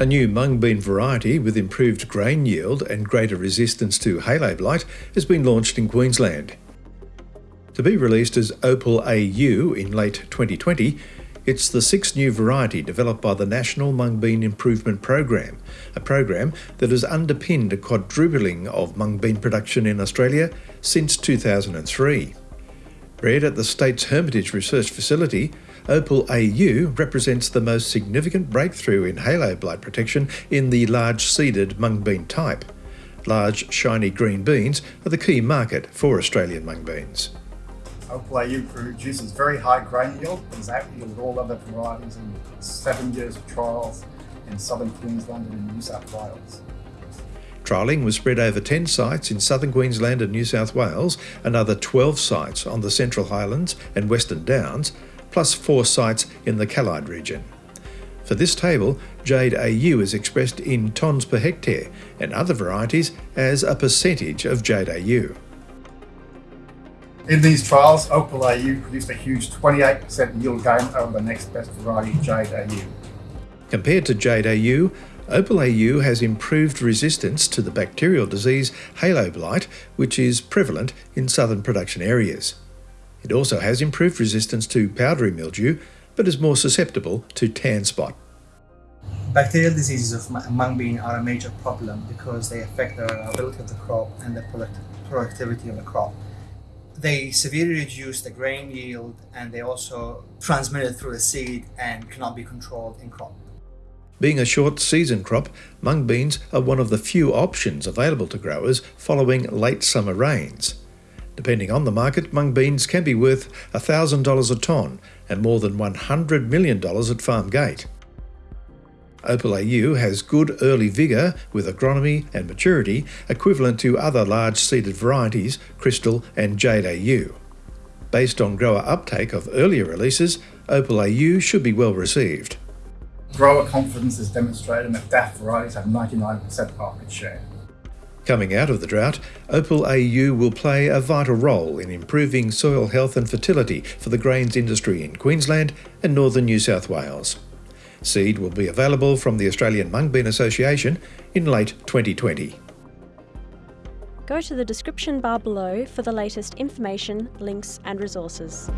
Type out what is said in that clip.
A new mung bean variety with improved grain yield and greater resistance to halo blight has been launched in Queensland. To be released as Opal AU in late 2020, it's the sixth new variety developed by the National Mung Bean Improvement Program, a program that has underpinned a quadrupling of mung bean production in Australia since 2003. Bred at the state's Hermitage Research Facility, Opal AU represents the most significant breakthrough in halo blight protection in the large seeded mung bean type. Large, shiny green beans are the key market for Australian mung beans. Opal AU produces very high grain yield, has out-yielded all other varieties in seven years of trials in southern Queensland and in New South Wales. Trialling was spread over 10 sites in southern Queensland and New South Wales, another 12 sites on the Central Highlands and Western Downs, plus four sites in the Callide region. For this table, Jade AU is expressed in tonnes per hectare and other varieties as a percentage of Jade AU. In these trials, Opal AU produced a huge 28% yield gain over the next best variety, Jade AU. Compared to Jade AU, Opal AU has improved resistance to the bacterial disease halo blight, which is prevalent in southern production areas. It also has improved resistance to powdery mildew, but is more susceptible to tan spot. Bacterial diseases of mung bean are a major problem because they affect the ability of the crop and the productivity of the crop. They severely reduce the grain yield and they also transmit it through the seed and cannot be controlled in crop. Being a short season crop, mung beans are one of the few options available to growers following late summer rains. Depending on the market, mung beans can be worth $1,000 a tonne and more than $100 million at farm gate. Opal AU has good early vigour with agronomy and maturity equivalent to other large seeded varieties, Crystal and Jade AU. Based on grower uptake of earlier releases, Opal AU should be well received. Grower confidence is demonstrated that DAF varieties have 99% market share. Coming out of the drought, Opal AU will play a vital role in improving soil health and fertility for the grains industry in Queensland and northern New South Wales. Seed will be available from the Australian Mung Bean Association in late 2020. Go to the description bar below for the latest information, links and resources.